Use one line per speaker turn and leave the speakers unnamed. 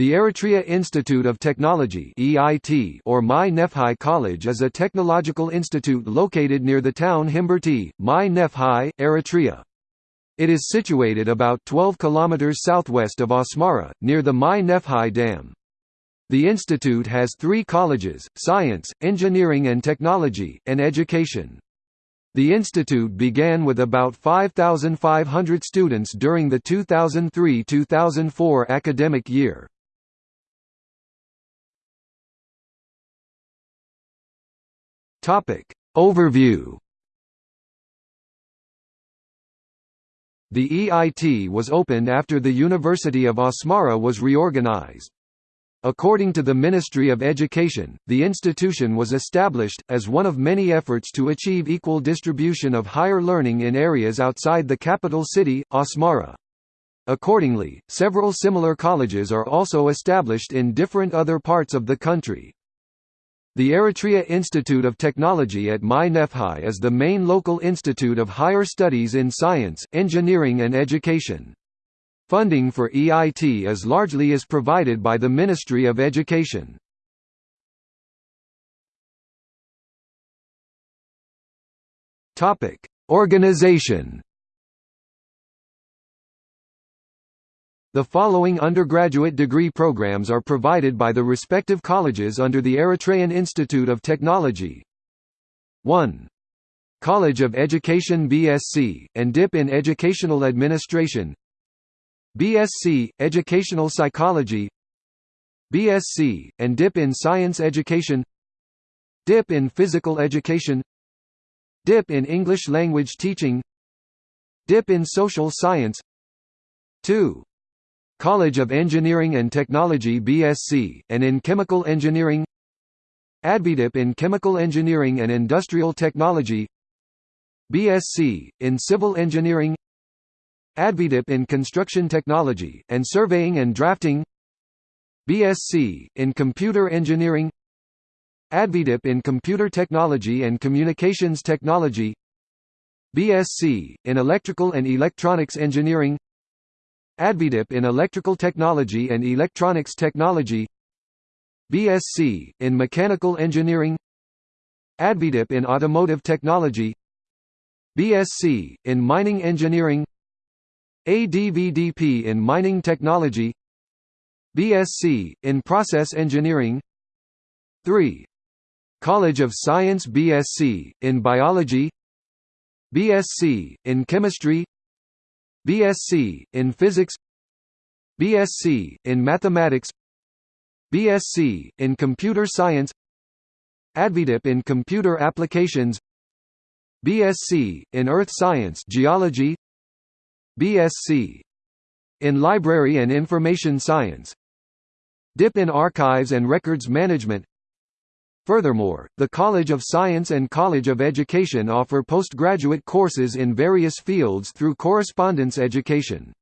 The Eritrea Institute of Technology (EIT) or Mai Nefhi College is a technological institute located near the town Himberti, Mai Nefhi, Eritrea. It is situated about 12 kilometers southwest of Asmara, near the Mai Nefhi Dam. The institute has three colleges, science, engineering and technology, and education. The institute began with about 5,500 students during the 2003–2004 academic year. Topic Overview The EIT was opened after the University of Asmara was reorganized. According to the Ministry of Education, the institution was established, as one of many efforts to achieve equal distribution of higher learning in areas outside the capital city, Asmara. Accordingly, several similar colleges are also established in different other parts of the country. The Eritrea Institute of Technology at Mai Nefhi is the main local institute of higher studies in science, engineering and education. Funding for EIT is largely is provided by the Ministry of Education. Organization The following undergraduate degree programs are provided by the respective colleges under the Eritrean Institute of Technology. 1. College of Education BSc, and DIP in Educational Administration BSc, Educational Psychology BSc, and DIP in Science Education DIP in Physical Education DIP in English Language Teaching DIP in Social Science 2. College of Engineering and Technology BSc, and in Chemical Engineering. ADVDIP in Chemical Engineering and Industrial Technology. BSc, in Civil Engineering. ADVDIP in Construction Technology, and Surveying and Drafting. BSc, in Computer Engineering. ADVDIP in Computer Technology and Communications Technology. BSc, in Electrical and Electronics Engineering ADVDIP in Electrical Technology and Electronics Technology BSc, in Mechanical Engineering ADVDIP in Automotive Technology BSc, in Mining Engineering ADVDP in Mining Technology BSc, in Process Engineering 3. College of Science BSc, in Biology BSc, in Chemistry BSc, in Physics BSc, in Mathematics BSc, in Computer Science ADVDIP in Computer Applications BSc, in Earth Science Geology BSc, in Library and Information Science DIP in Archives and Records Management Furthermore, the College of Science and College of Education offer postgraduate courses in various fields through correspondence education.